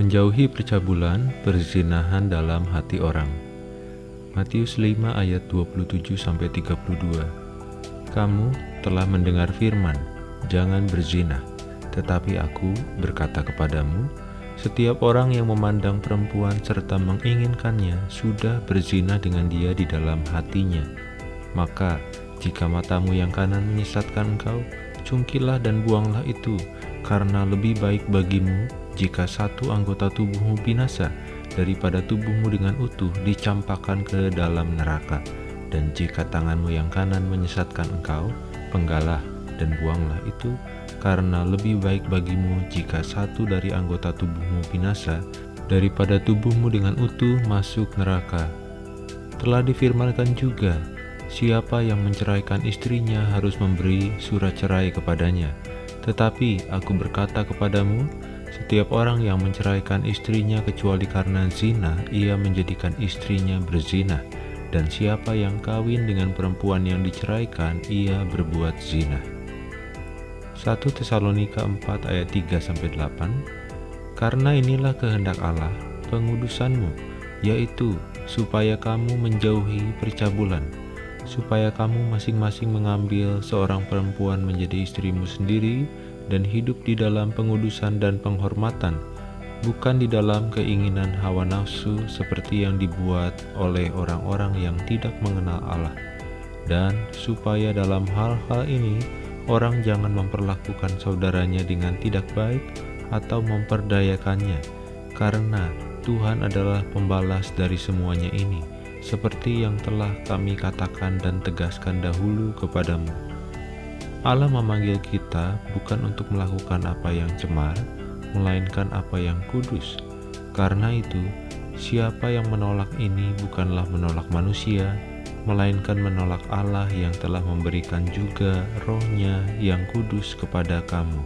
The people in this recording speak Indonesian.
Menjauhi percabulan, perzinahan dalam hati orang. Matius 5 ayat 27-32 Kamu telah mendengar firman, jangan berzina. Tetapi aku berkata kepadamu, setiap orang yang memandang perempuan serta menginginkannya sudah berzina dengan dia di dalam hatinya. Maka, jika matamu yang kanan menyesatkan engkau, cungkilah dan buanglah itu, karena lebih baik bagimu jika satu anggota tubuhmu binasa daripada tubuhmu dengan utuh dicampakkan ke dalam neraka. Dan jika tanganmu yang kanan menyesatkan engkau, penggalah dan buanglah itu, karena lebih baik bagimu jika satu dari anggota tubuhmu binasa daripada tubuhmu dengan utuh masuk neraka. Telah difirmankan juga, siapa yang menceraikan istrinya harus memberi surat cerai kepadanya. Tetapi aku berkata kepadamu, setiap orang yang menceraikan istrinya kecuali karena zina, ia menjadikan istrinya berzina. Dan siapa yang kawin dengan perempuan yang diceraikan, ia berbuat zina. 1 Tesalonika 4 ayat 3-8 Karena inilah kehendak Allah, pengudusanmu, yaitu supaya kamu menjauhi percabulan, supaya kamu masing-masing mengambil seorang perempuan menjadi istrimu sendiri dan hidup di dalam pengudusan dan penghormatan, bukan di dalam keinginan hawa nafsu seperti yang dibuat oleh orang-orang yang tidak mengenal Allah. Dan supaya dalam hal-hal ini, orang jangan memperlakukan saudaranya dengan tidak baik atau memperdayakannya, karena Tuhan adalah pembalas dari semuanya ini, seperti yang telah kami katakan dan tegaskan dahulu kepadamu. Allah memanggil kita bukan untuk melakukan apa yang cemar, melainkan apa yang kudus. Karena itu, siapa yang menolak ini bukanlah menolak manusia, melainkan menolak Allah yang telah memberikan juga rohnya yang kudus kepada kamu.